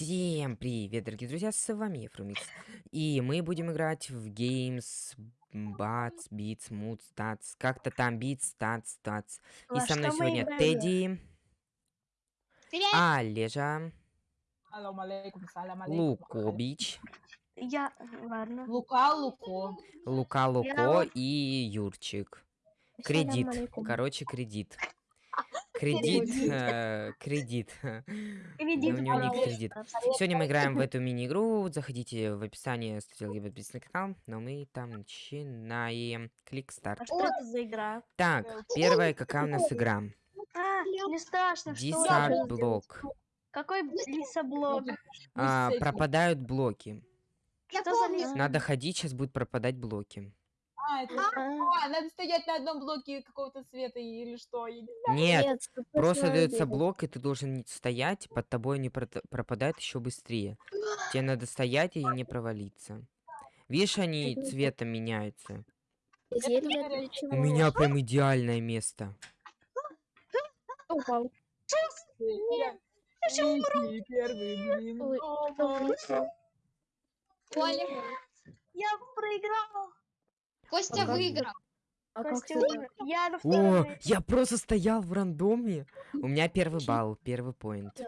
Всем привет, дорогие друзья, с вами Фрумикс. И мы будем играть в Games Bats, Beats, Moods, Stats, как-то там Beats, Stats, Stats. И Во со мной сегодня играем? Тедди, Привет! Олежа. Лукобич, Я, ладно. Лука, Луко. Лука Луко вот- и Юрчик. Кредит. Короче, кредит. Кредит, э, кредит. Кредит, у него ник кредит. Сегодня мы играем в эту мини-игру. Заходите в описание, ставьте подписывайтесь на канал. Но мы там начинаем. Клик старт. А что это за игра? Так, первая какая у нас игра? А, не страшно, что блок. Какой лесоблок? А, пропадают блоки. Что за лес? Надо ходить, сейчас будут пропадать блоки. А, это... Надо стоять на одном блоке какого-то цвета или что? я не знаю. Нет, нет, просто дается блок, и ты должен не стоять, под тобой они прото- пропадают еще быстрее. Тебе надо стоять и не провалиться. Видишь, они цветом меняются. У меня прям идеальное место. Упал. Я Иди первый, блин. Ой, дома. Кто вылетел? Коля, Я проиграл. Костя А выиграл. А Костя? Я О, я просто стоял в рандоме. У меня первый балл, первый поинт.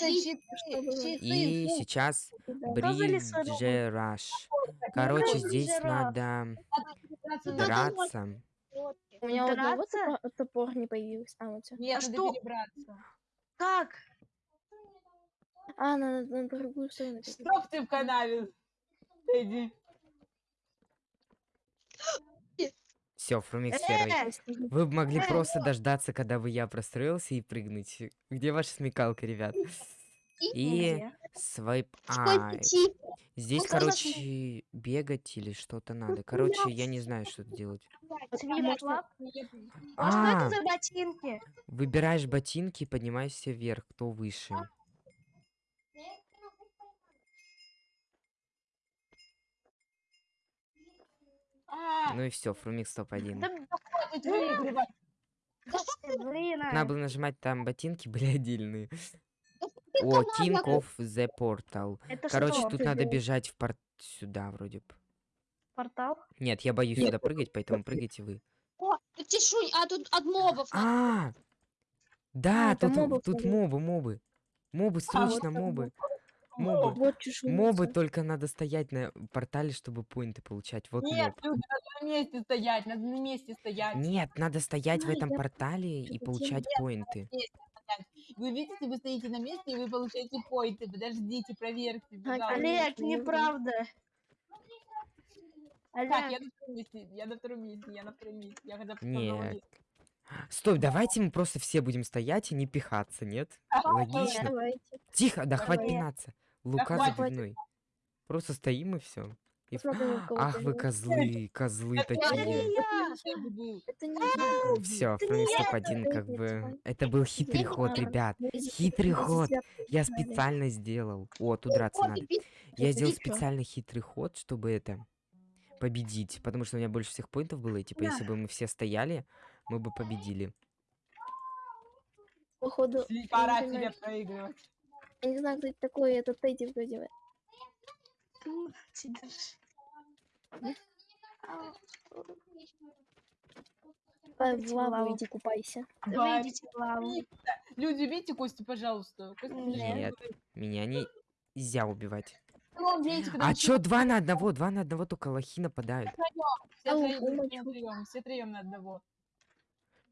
И сейчас Что? Бриджераш. Короче, здесь надо Драться надо. У меня Драться? топор, не появился. А, вот. Нет, А надо что? перебраться. Как? а на, на другую сторону. Стоп ты в канаве. Иди. Все, Фрумикс первый. Вы могли просто дождаться, когда бы я простроился и прыгнуть. Где ваша смекалка, ребят? И свайп цифр? Здесь, короче, бегать или что-то надо. Короче, я не знаю, что делать. А что А, это за ботинки? выбираешь ботинки и поднимаешься вверх, кто выше. Ну и все, Фрумикс топ-1. Да хватит выигрывать. блин. а. Надо было нажимать, там ботинки были отдельные. О, King of the Portal. Это Короче, что? тут надо бежать в порт... Сюда вроде бы. Портал? Нет, я боюсь сюда прыгать, поэтому прыгайте вы. О, тишунь, а тут от мобов. А, да, это тут, мобов тут мобы, мобы. Мобы, А, вот срочно, там мобы. моб. Мобы. Вот. Мобы только надо стоять на портале, чтобы поинты получать. Вот Нет, моб. люди, надо на месте стоять, надо на месте стоять. Нет, надо стоять в А, этом я портале и получать поинты. Вы видите, вы стоите на месте, и вы получаете поинты. Подождите, проверьте. Олег, неправда. Так, я на втором месте, я на втором месте, я на втором месте. Я когда Нет. Стой, давайте мы просто все будем стоять и не пихаться, нет? Логично. Давайте. Тихо, да хватит Давай. пинаться. Лука хватит. забивной. Просто стоим и все. У кого Ах вы козлы, козлы такие. Это не Все, Это не я, топ-1 это как бы... Это был хитрый ход, ребят. Хитрый ход. Я специально сделал. О, тут драться надо. Я сделал специально хитрый ход, чтобы это победить, потому что у меня больше всех поинтов было, и типа если бы мы все стояли, мы бы победили. Походу, Пора тебе проигрывать. Я не знаю, кто это такой, это Тедди вроде бы. Э, лаву. иди купайся. выйдите в лаву. Люди, видите Костю, пожалуйста. Костя, Нет. Меня нельзя убивать. Ну, А чё два на одного? Два на одного только лохи нападают. Все троем на одного.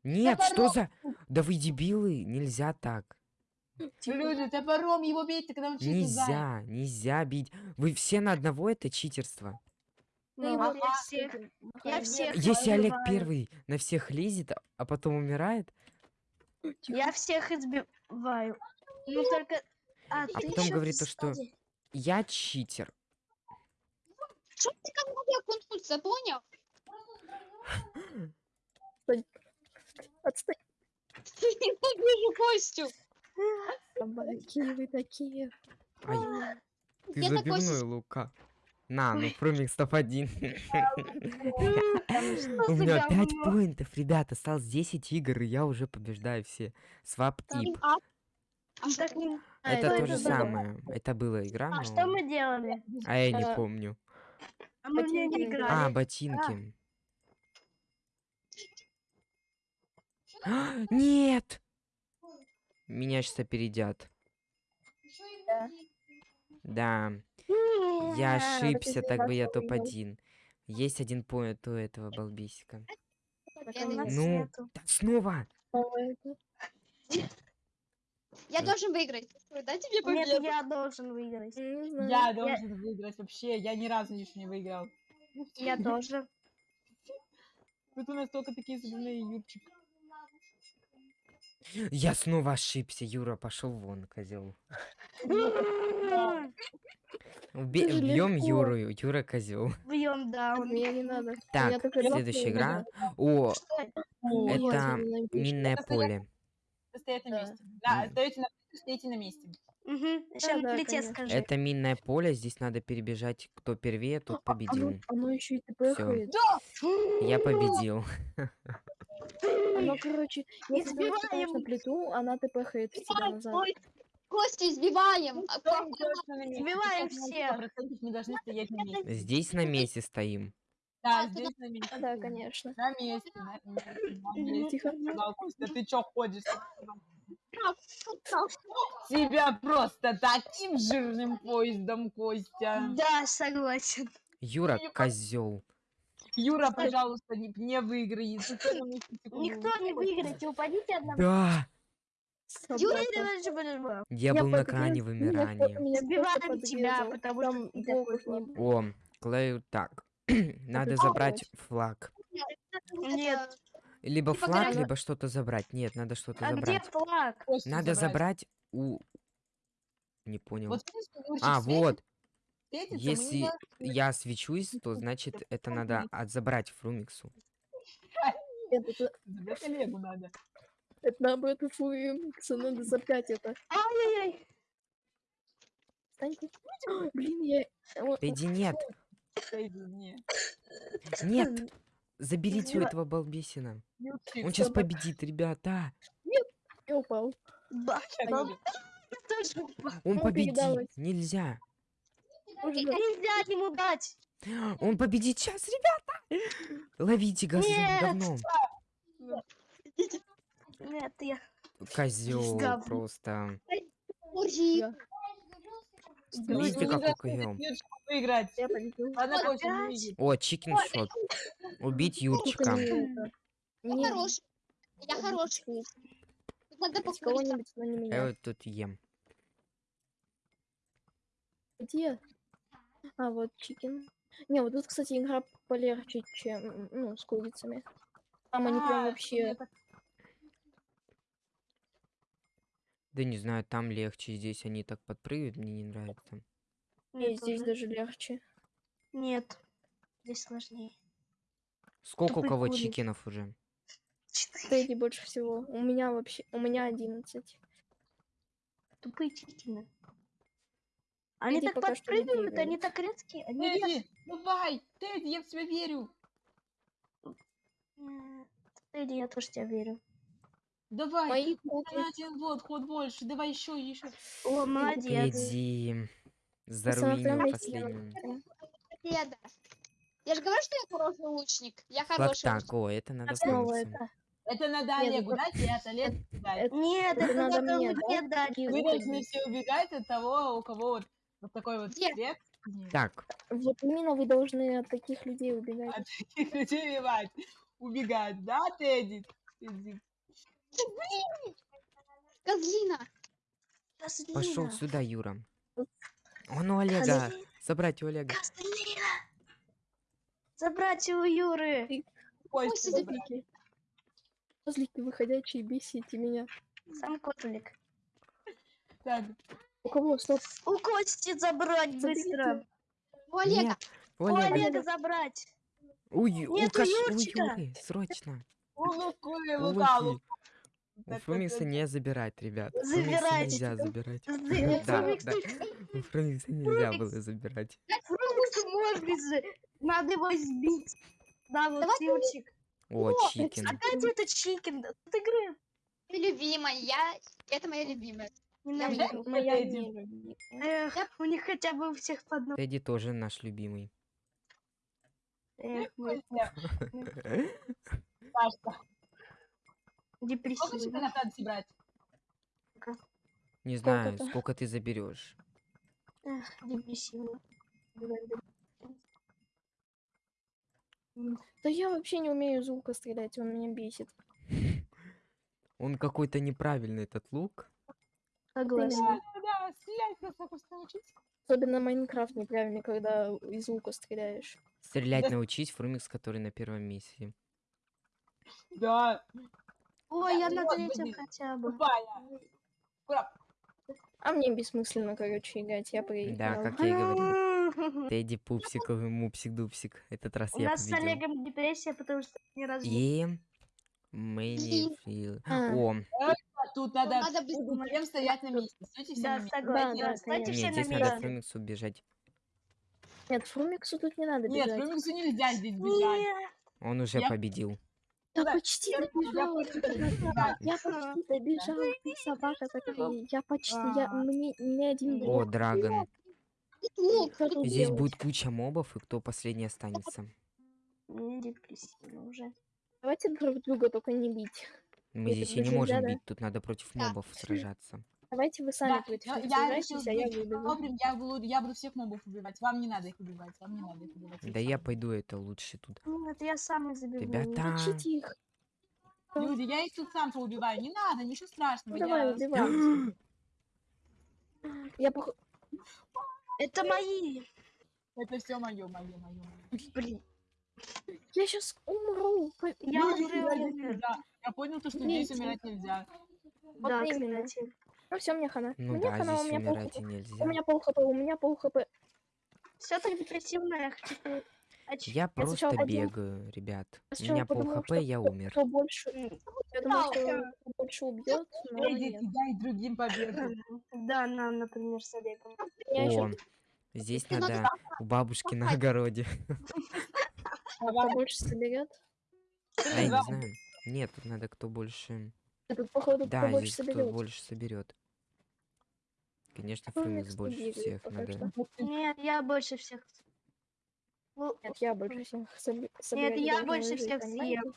Нет, что за... Да вы дебилы, нельзя так. Люди, топором его бейте, когда он чистит Нельзя, нельзя бить. Вы все на одного, это читерство. Ну, Ага. я всех, я всех Если Олег избиваю. первый на всех лезет, а- а потом умирает, Я всех избиваю. Ну только... А, А ты потом говорит то, что- я читер. Что ты ко мне окунуться, понял? Отстой. Ненавижу Костю. Собаки вы такие. Ай, ты такой забивной, Лука. На, ну промик топ-1. Там что У меня 5 говно? поинтов, ребят, осталось 10 игр, и я уже побеждаю все. Свап. А, а не- А, Это то же самое. Это была игра, А что мы делали? А я не А, помню. А мы в нее не Ботинки. А, играли. ботинки. Нет! Меня сейчас опередят. Да. Да, я Нет. ошибся, так бы я вашего выиграл. топ-1. Есть один поинт у этого нас Наконец. Ну, снова! Это. я Э. должен выиграть. Дайте мне Нет, победу. я должен выиграть. Я должен выиграть вообще. Я ни разу еще не выиграл. Я тоже. Вот у нас только такие забавные Юрчик. Я снова ошибся, Юра, пошел вон, козел. Легко. Юру, Юра козел. Бьем даун. Мне не надо. Так, следующая игра. О, Это минное поле. Стоять на Да. месте. Да, стоите на месте. Сейчас да, плите скажи. Это минное поле, здесь надо перебежать, кто первее, тот А, победил. Оно, оно еще и тпхает. Я победил. Оно, короче, если ты наступаешь на Избиваем. плиту, она тпхает тебя назад. Ой, Костю избиваем. А месте. Сбиваем Сейчас на всех. 100% Мы должны стоять на месте. Здесь на месте стоим. Да, А, здесь на месте. Да, конечно. На месте, на месте, Костя, ты чё ходишь? Тебя просто таким жирным поездом, Костя. Да, согласен. Юра, не козел. Юра, пожалуйста, не, не секунду Никто не выиграет. Упадите одного. Да! Юра. Я был на меня вымирания. Сбиваем тебя, потому что. О, Клею так. Надо забрать флаг. Нет. Либо флаг, либо что-то забрать. Нет, надо что-то А где забрать. флаг? Костю Надо забрать у... Не понял. Вот А, вот. Не Если должны- я свечусь, то значит это надо от- забрать Фрумиксу. Нет, это, Забрать надо. это наоборот фуэмикса, надо запять это. Ай-яй-яй. Блин, я... о, Иди, нет, нет. Заберите у этого балбесина. Он сейчас победит, ребята. Будет. Я упал. Он победит. Нельзя. Нельзя ему дать. Он победит сейчас, ребята. Ловите газ Нет. говном. Нет, я. Козел просто. Видите, не видит. О, чикен шот. Убить Юрчика. Я Не хороший. Я хороший. Тут Надо не Я вот тут ем. Где? А, вот чикен. Не, вот тут, кстати, игра полегче, чем, ну, с курицами. Там они прям А, вообще... мне так- Да не знаю, там легче, здесь они так подпрыгивают, мне не нравится. Не, Нет, здесь уже. даже легче. Нет. Здесь сложнее. Сколько у Тупые кого курицы. чикенов уже? Четыре. Больше всего. У меня вообще... У меня 11. Тупые чикины. Они Тедди так подпрыгивают, они так резкие. Они так... Тедди, давай, Тедди, я в тебя верю. Тедди, я тоже тебя верю. Давай, Мои на один вот, ход больше, давай еще, еще. О, молодец. Иди. Заруинил последним. Победа. Я же говорю, что я хороший лучник. Я хороший так, о, это надо Фрумиксу. это. Надо Олегу дать, и дать. Нет, Это надо мне, дать. Вы вот должны все убегать от того, у кого вот, вот такой вот Где? цвет. Нет, Так, Вот именно вы должны от таких людей убегать. От таких людей убивать. Убегать, да, Тедди? Тедди. Козлина. пошел Козлина. сюда, Юра. Он у Олега. Забрать у Олега. Козлина. Забрать у Юры. Костя, Костя. Козлики. Козлики выходящие, бесите меня. Сам котлик. Так, У кого? Стоп. У Кости забрать быстро. У Олега. Нет, у У Олега. Олега забрать. У, Ю- у Нет, у Каш- у Юрчика. Юры, срочно. у Луку и У Лукалу. Луки. У Фрумикса не забирать, ребят. Забирайте. нельзя забирать. Да, да. У Фрумикса нельзя было забирать. Фрумикс можно же. Надо его сбить. Да, вот Давай Юрчик. О, чикен. Опять это чикен. От игры. Любимая. Я... Это моя любимая. Ненавижу. Моя Эдди. не любимая. Эх, у них хотя бы у всех по одному. Тедди тоже наш любимый. Эх, мы Сашка, сколько депрессивные. чемпионов надо собрать? Не знаю, сколько ты заберешь. Эх, депрессивно. Да я вообще не умею из лука стрелять, он меня бесит. Он какой-то неправильный, этот лук. Согласна. Да, да, стрелять просто хочется научиться. Особенно Майнкрафт неправильный, когда из лука стреляешь. Стрелять Да. научись, Фрумикс, который на первом месте. Да, Ой, я на третьем хотя бы. А мне бессмысленно, короче, играть. Я проиграла. Да, как я и говорил. Тедди Пупсиковый мупсик-дупсик. Этот раз У я нас с. Олегом депрессия, потому что ни разу И... Мэнни А. О, тут надо, Надо будем всем стоять на месте. Стойте все Да, на месте. согласна. Да, конечно. все нет, на здесь надо месте. Фрумиксу бежать. Нет, Фрумиксу тут не надо Нет, бежать. Фрумиксу нельзя здесь бежать. Нет. Он уже Я- победил. Да Да, почти я- я почти добежала, ты собака такая. Я почти, я, мне не один О. Драгон. Здесь будет куча мобов, и кто последний останется. Мне депрессивно уже. Давайте друг друга только не бить. Мы Это здесь и не можем да? бить, тут надо против Да. мобов сражаться. Давайте вы сами Да, против я, я решил а я добрым, я буду, я буду всех мобов убивать. Вам не надо их убивать, вам не надо их убивать. Да я пойду это лучше тут. Нет, я сам их забегу. Ребята, Мочите их. Люди, я их тут сам поубиваю. Не надо, ничего страшного. Ну, давай, я убивай. Я пох... Это мои. Это все мое, мое, мое. Блин. Я сейчас умру. Я Люди, уже я- умер. Да, я понял, то, что здесь умирать нельзя. Да, именно. кстати. Ну все, мне хана. ну мне да, хана, у меня пол умирать и хп. нельзя. У меня пол хп, у меня пол хп. Все так депрессивно, я хочу... оч- Я просто подумал- бегаю, ребят. У меня пол хп, я умер. Кто больше, я думала, Да, что кто больше убьет, но нет. дай другим победу. Да, нам, например, с Олегом. Я О, здесь надо у бабушки на огороде. кто больше соберет. А я не знаю. Нет, тут надо кто больше... Тут, походу, кто Да, больше здесь кто соберет. больше соберет. Конечно, Кто Фрумикс микс больше всех надо. что. Нет, я больше всех. Ну, Нет, я больше всех собе- Нет, я больше всех съем.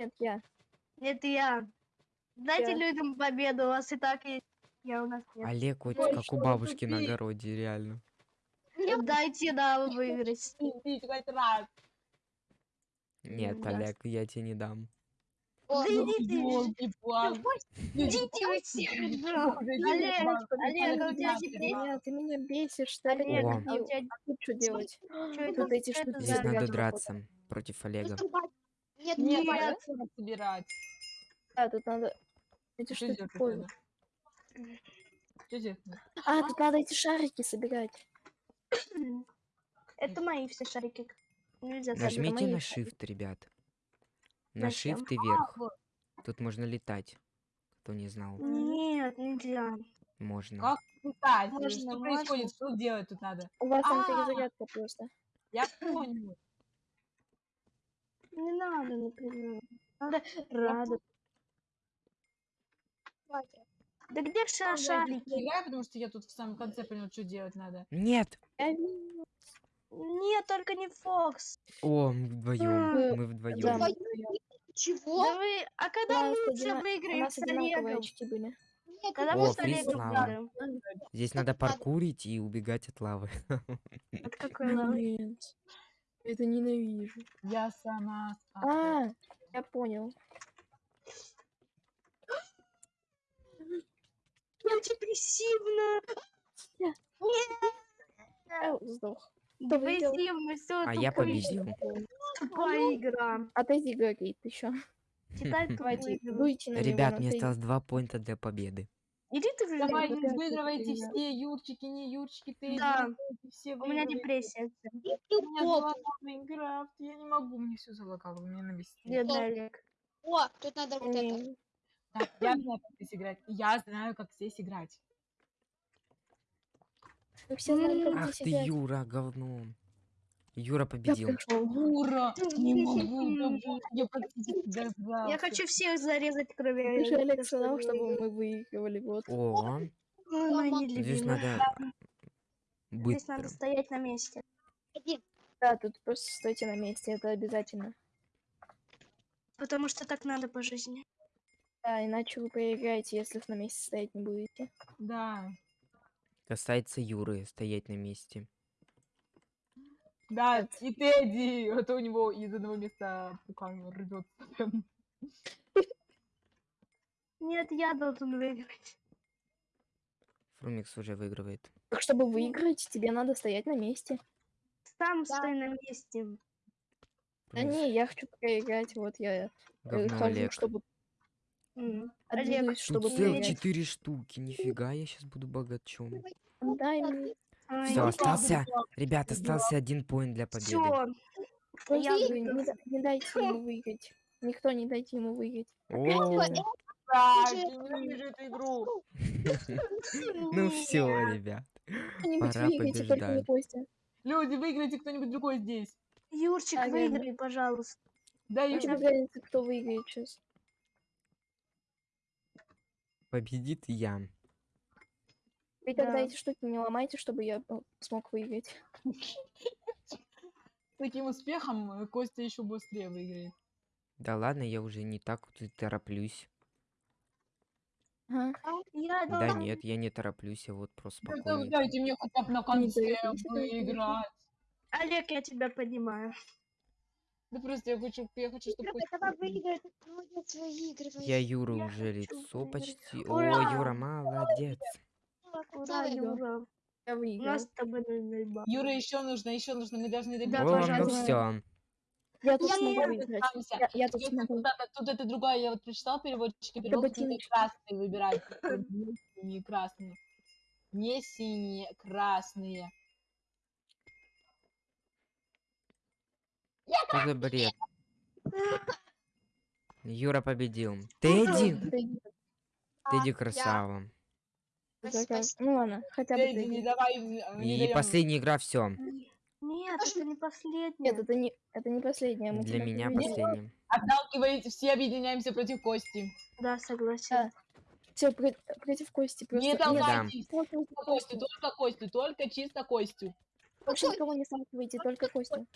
Нет, я. Это я. Дайте Я. людям победу, у вас и так есть. Я у нас нет. Олег, вот Ой, как у бабушки на тупик. огороде, реально. Дайте нам выиграть. Нет, да. Олег, я тебе не дам. Да иди ты. Ёлки-палки. Идите вы все. Олег, Олег, а у тебя депрессия? Нет, ты меня бесишь, что ли? Олег, О. а у тебя А тут что делать? что это? Тут эти что это штуки Здесь надо драться против Олега. Нет, Нет, собирать. Да, тут надо эти Что штуки понял. А, тут надо эти шарики собирать. Это мои все шарики. Нельзя. Нажмите на. Shift, ребят. На Зачем? Shift и вверх. вот. Тут можно летать. Кто не знал. Нет, нельзя. Можно. Как летать? Можно, Что можно. происходит? Что делать тут надо? У вас там А. перезарядка просто. Я понял. Не надо, например. Надо радоваться. Да где все Я потому что я тут в самом конце понял, что делать надо. Нет! Нет, только не Фокс. О, мы вдвоем. Мы Да, вдвоем. мы Чего? Да вы... А когда нас мы все выиграем с Олегом? очки были. Нет, Когда О, мы с Олегом выиграем? Здесь надо паркурить и убегать от лавы. От какой лавы? Нет. Это ненавижу. Я сама. А, я понял. Я депрессивно. Я сдох. Кто выиграл? Депрессивно, все А я победил. Тупая игра. А ты говорит еще. Читай него, Ребят, мне осталось два поинта для победы. Иди ты в Давай, опять выигрывайте все, Юрчики, не Юрчики, ты Да. все У меня депрессия. У меня Майнкрафт, я не могу, мне все залагало, мне навести. Бедный Олег. О, тут надо вот это. Так, я знаю, как здесь играть. Я знаю, как здесь играть. Мы все знаем, как Ах ты, играть. Юра, говно. Юра Я победил. Ура! Не могу, я практически Я дождался. хочу всех зарезать, кроме... Алекс Алекса, сказал, чтобы мы выигрывали. Вот. О, здесь надо Здесь надо стоять на месте. Да, тут просто стойте на месте, это обязательно. Потому что так надо по жизни. Да, иначе вы проиграете, если на месте стоять не будете. Да, Касается Юры стоять на месте. да, и Тедди, а то у него из одного места пукан рвется. Нет, я должен выиграть. Фрумикс уже выигрывает. Так, чтобы выиграть, тебе надо стоять на месте. Сам Да. стой на месте. Да Фрумикс, не, я хочу проиграть, вот я э, говно хожу, Олег. чтобы. Олег, чтобы целых четыре штуки. Нифига, я сейчас буду богачом. Дай мне. ай, Все, ну остался, ребят, остался один поинт для победы. Всё. Я не, не дайте ему выиграть. Никто не дайте ему выиграть. Ну все, ребят. Пора побеждать. Люди, выиграйте кто-нибудь другой здесь. Юрчик, выиграй, пожалуйста. Да, Ну, разница, кто выиграет сейчас. Победит я. Вы тогда Да. эти штуки не ломайте, чтобы я ну, смог выиграть. с таким успехом э, Костя еще быстрее выиграет. Да ладно, я уже не так тороплюсь. Ага. Я Да нет, я не тороплюсь, я вот просто Да, да, спокойненько. дайте мне хотя бы на конце выиграть. Олег, я тебя понимаю. Да просто я хочу, я хочу, чтобы Юра, давай ты молодец, выигрывай. Я Юру Я уже лицо выиграть. почти. Ура! О, Юра, молодец. Ура. Юра. Я У выиграл. нас с тобой. Юра, еще нужно, еще нужно, мы должны добиться. Да, О, ну все. Я тут Я смогу выиграть. Я, я тут смогу. тут это- тут это другая, я вот прочитал переводчики, перевод, тут ботиночки. красные выбирать. Не синие, красные. Не синие, красные. Что за бред? Юра победил. Тедди! Тедди красава. Спасибо. как- Ну ладно, хотя бы Тедди, не давай, И последняя игра, все. Нет, это не последняя. Нет, это не, это не последняя. мы Для меня последняя. Отталкиваете, все объединяемся против Кости. Да, согласен. Да. Все против Кости. Просто Не толкайтесь. только Только Костю. Только Костю, только чисто Костю. Больше никого не сталкивайте, только Костю.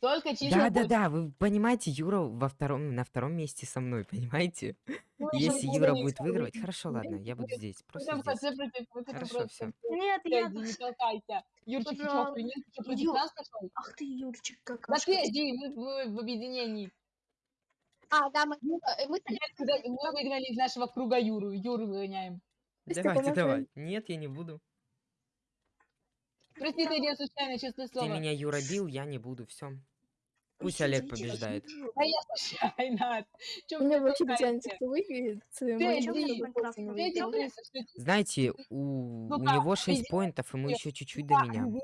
Только чисто Да, да, да, вы понимаете, Юра во втором, на втором месте со мной, понимаете? Ну, Если Юра будет выигрывать, хорошо, ладно, я буду здесь, просто здесь. против, мы хотим Хорошо, просто всё. Нет, я... Не толкайся. Юрчик, ты охренел? Ты против нас пошел? Ах ты, Юрчик, Да какашка. Тедди, мы, мы в объединении. А, да, мы, э, мы выгнали из нашего круга Юру. Юру выгоняем. Давайте, давай. Нет, я не буду. Прости, Тедди, я случайно, честное Ты слово. меня Юра бил, я не буду, все. Пусть Олег идите, побеждает. Да я случайно. Мне вообще толкаете? разницы, кто выиграет. не Знаете, у, у Ну-ка, него 6 иди. поинтов, и мы еще чуть-чуть до Да, меня. ну,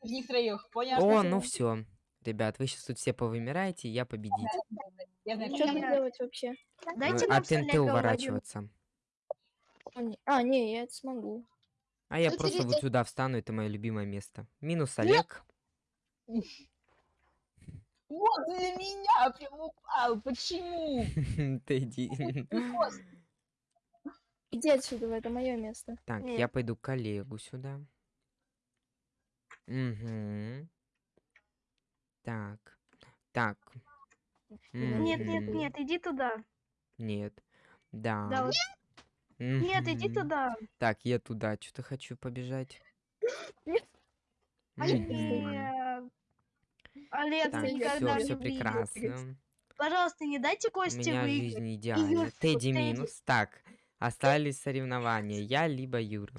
в них троих, понятно? О, ну все. Ребят, вы сейчас тут все повымираете, я победитель. Я знаю, Что Нет. делать вообще? Дайте нам От уворачиваться. А, не- А, не, я это смогу. А я Ну, просто вот сюда встану, это мое любимое место. Минус Олег. Вот для меня прям упал. Почему? Тедди. Иди отсюда, это мое место. Так, Нет. я пойду коллегу сюда. Угу. Так. Так. Нет, нет, нет, иди туда. Нет. Да. Да, вот. Нет, иди туда. Так, я туда что-то хочу побежать. Нет. Олег, Так, я никогда все, все прекрасно. Пожалуйста, не дайте У Косте меня выиграть. жизнь идеальна. Юр, Тедди минус. Так, остались соревнования. Я либо Юра.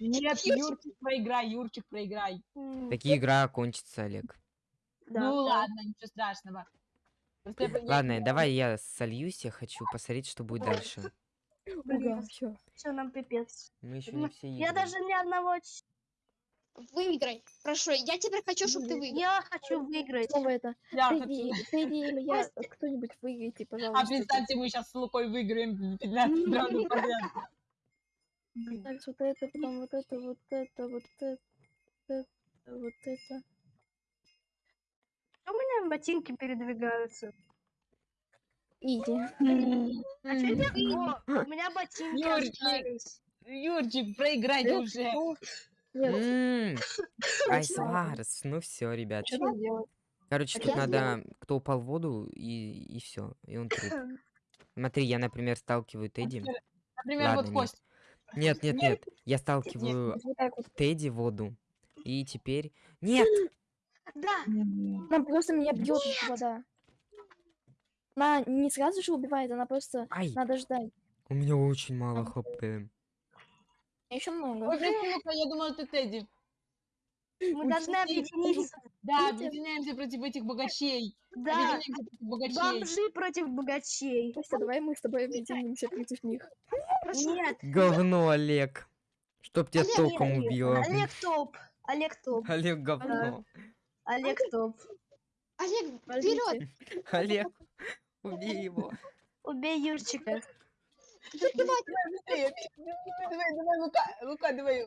Нет, Юрчик, проиграй, Юрчик, проиграй. Такие игра окончится, Олег. да, ну да. ладно, ничего страшного. Просто я Ладно, давай я сольюсь, я хочу посмотреть, что будет дальше. Все. Все, нам пипец. Мы еще не все Я даже ни одного... Выиграй. Прошу, я теперь хочу, чтобы ты выиграл. Я хочу выиграть. Снова это. я Тедди, хочу. Тедди или я, кто-нибудь выиграйте, А пожалуйста. представьте, мы сейчас с Лукой выиграем 15 раундов подряд. Так, вот это, потом вот это, вот это, вот это, вот это. У меня ботинки передвигаются. Иди. А? О, у меня ботинки Юрчик. Юрчик, проиграйте Нет, уже. Ну, Нет, М, Ай, Спасибо. Сварс. Ну все, ребят. что делать? Короче, А тут надо, кто упал в воду, и, и все, и он труп. Смотри, я, например, сталкиваю Тедди. Например, Ладно, вот нет. Кость. Нет, нет, нет. Я сталкиваю Вот вот так вот. Тедди в воду. И теперь... Нет! Да, Она просто меня бьет вода. Она не сразу же убивает, она просто Ай, надо ждать. у меня очень мало хп. Еще много. Ой, прости, Лука, я думала, ты Тедди. мы должны объединиться. Да, объединяемся против этих богачей. Да, Объединяемся против богачей. бомжи против богачей. Костя, давай мы с тобой объединимся против них. Нет, Говно, Олег. Чтоб тебя Олег, током Олег, убило. Олег топ. Олег топ. Олег говно. Олег топ. Олег, вперед! Олег, убей его. Убей Юрчика. Давай. Давай, давай, Лука, Лука, давай.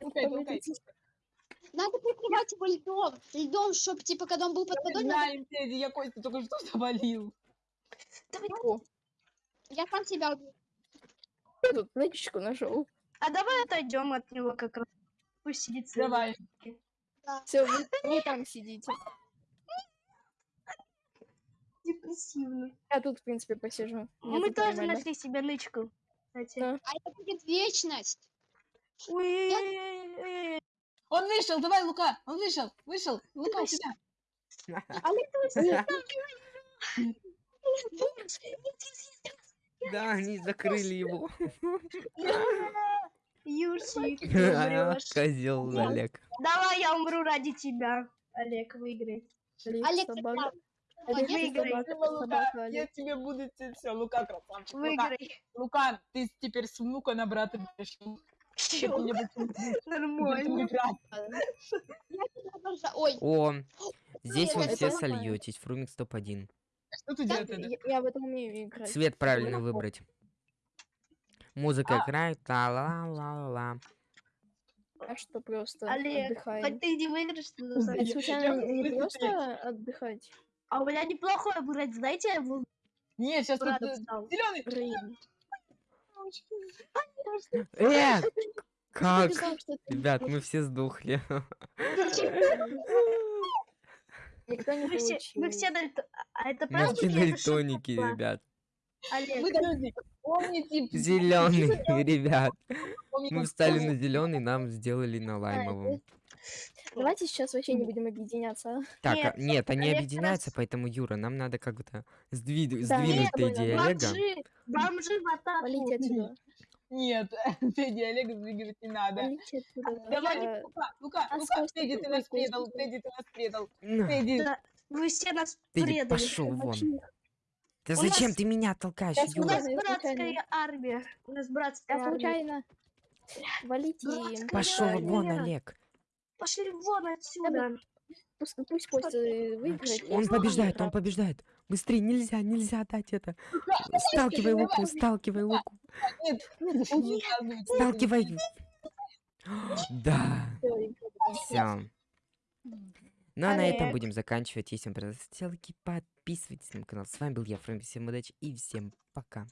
Лукай. Подождите. Надо прикрывать его льдом. Льдом, чтобы, типа, когда он был под водой, Знаем, Тедди, я Костю только что завалил. О, я сам себя убил. я тут нычечку нашел. А давай отойдем от него как раз. Пусть сидит. Давай. Все, вы, вы там сидите. Депрессивно. Я тут, в принципе, посижу. Мне Мы тут тоже нормально. нашли себе нычку. Кстати. Да. А это будет вечность. Ой-ой-ой-ой-ой. Он вышел, давай, Лука, он вышел, вышел. Лука, Давай. сюда. Да, они закрыли его. Юрчик. Козел. Олег. Давай я умру ради тебя. Олег, выиграй. Олег, Олег, собака. Выиграй. собака, Лука, собака, я тебе буду все, Лука, красавчик. Лука, Выиграй. Лука, ты теперь с внука на брата не будешь Нормально. Ой, О, здесь вы все сольетесь. Фрумикс топ-1. Что ты делаешь? Я, в этом умею играть. Цвет правильно выбрать. Музыка А. играет. Ла-ла-ла-ла. А что просто Олег, отдыхаем. хоть ты не выиграешь, ты Это случайно не просто отдыхать? А у меня неплохое выбрать, знаете, я был Нет, сейчас тут зеленый. Э, как? Ребят, мы все сдохли. Никто не Мы все, мы все дальто- А это Мы правда? все или это дальтоники, ребят. Олег, Вы подожди, помните? Зеленый, ребят. Мы встали на зеленый, нам сделали на лаймовом. Давайте сейчас вообще не будем объединяться. а? Так, Нет, а- нет, они Олег объединяются, раз- поэтому, Юра, нам надо как-то сдвид- Да, сдвинуть нет, Тедди и Олега. бомжи, бомжи в атаку. Нет, Тедди и Олега сдвигать не надо. Отсюда. Давай, А, Лука, Лука, а Лука, Тедди, ты нас предал, Тедди, ты нас предал. На, Тедди, Вы все нас Тедди, предали. пошел вон. Да зачем ты меня толкаешь, Я У Юра? нас братская армия. У нас братская армия. случайно. Валите им. Пошел вон, Олег. Пошли вон отсюда. Пусть, пусть Костя выиграет. Он побеждает, он побеждает. Быстрее, нельзя, нельзя дать это. Сталкивай луку, сталкивай луку. нет, нет. Сталкивай. Да, все. Ну а на этом будем заканчивать. Если вам понравилось, ставьте лайки, подписывайтесь на мой канал. С вами был я, Фрэнк. Всем удачи и всем пока.